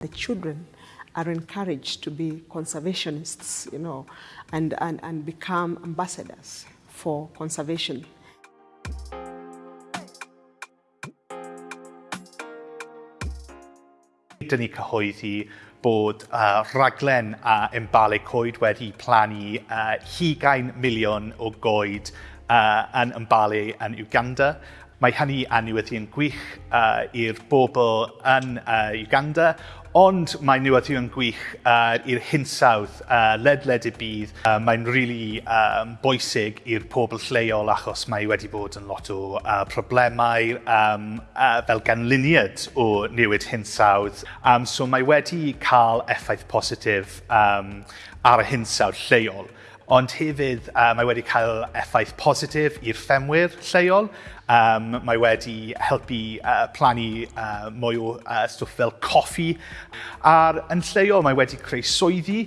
The children are encouraged to be conservationists, you know, and, and, and become ambassadors for conservation. Dyn ni cyhoeddi bod uh, raglen a uh, embalau coed wedi plannu uh, 20 miliwn o goed uh, yn ymbalu yn Uganda Mae hynny anwyddion gwych uh, i'r bobl yn uh, Uganda, ond mae newyddion gwych uh, i'r hinsawdd, uh, ledled y bydd. Uh, mae'n really um, bwysig i'r pobl lleol achos mae wedi bod yn lot o uh, problemau um, uh, fel ganlyniad o newid hinsawdd. Um, so mae wedi cael effaith positif um, ar y hinsawdd lleol ond hefyd uh, mae wedi cael effaith positif i'r ffemwyr lleol. Um, mae wedi helpu uh, plannu uh, mwy o uh, stwff fel coffi. A'r yn lleol mae wedi creu swyddi,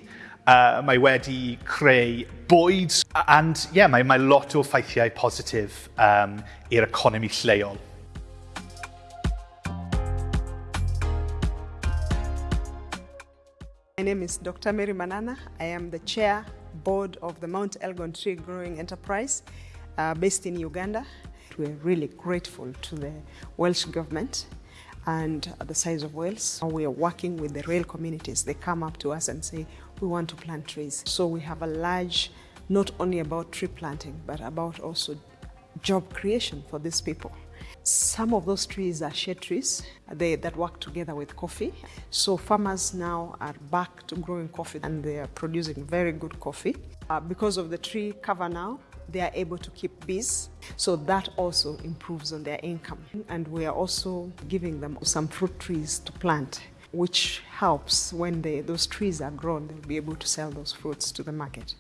uh, mae wedi creu bwyd, and yeah, mae, mae lot o ffeithiau positif um, i'r economi lleol. My name is Dr. Mary Manana. I am the chair board of the Mount Elgon Tree Growing Enterprise uh, based in Uganda. We're really grateful to the Welsh government and the size of Wales. We are working with the rail communities. They come up to us and say, we want to plant trees. So we have a large, not only about tree planting, but about also job creation for these people. Some of those trees are shade trees they, that work together with coffee. So farmers now are back to growing coffee and they are producing very good coffee. Uh, because of the tree cover now, they are able to keep bees. So that also improves on their income. And we are also giving them some fruit trees to plant which helps when they, those trees are grown, they'll be able to sell those fruits to the market.